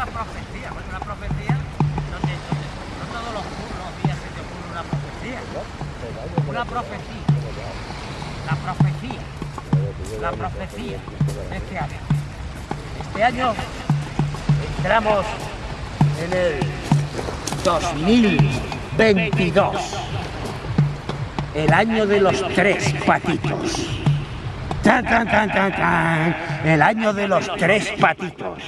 Una profecía, bueno, una profecía donde, donde no todos los, los días se te ocurre una profecía. Una profecía. La profecía. La profecía este año. Este año entramos en el 2022. El año de los tres patitos. Tan, tan, tan, tan, tan. El año de los tres patitos.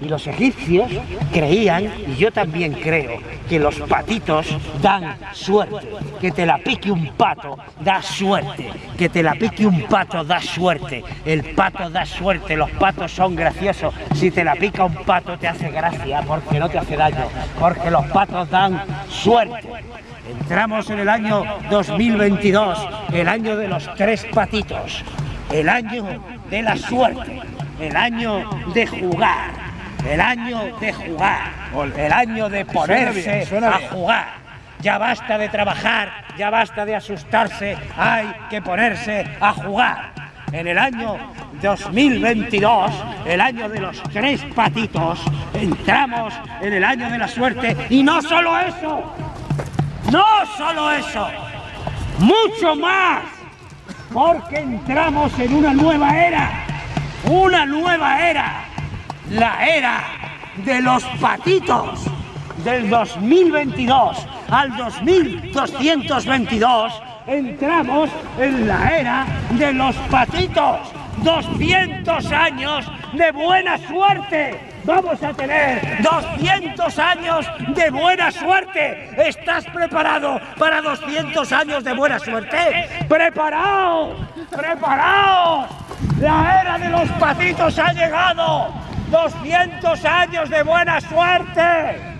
Y los egipcios creían, y yo también creo, que los patitos dan suerte. Que te la pique un pato da suerte. Que te la pique un pato da suerte. El pato da suerte, los patos son graciosos. Si te la pica un pato te hace gracia porque no te hace daño. Porque los patos dan suerte. Entramos en el año 2022, el año de los tres patitos, el año de la suerte, el año de jugar, el año de jugar, el año de ponerse a jugar. Ya basta de trabajar, ya basta de asustarse, hay que ponerse a jugar. En el año 2022, el año de los tres patitos, entramos en el año de la suerte. Y no solo eso, no solo eso, mucho más, porque entramos en una nueva era, una nueva era, la era de los patitos del 2022 al 2222 entramos en la era de los patitos. 200 años de buena suerte. Vamos a tener 200 años de buena suerte. ¿Estás preparado para 200 años de buena suerte? ¡Preparaos! ¡Preparaos! La era de los patitos ha llegado. 200 años de buena suerte.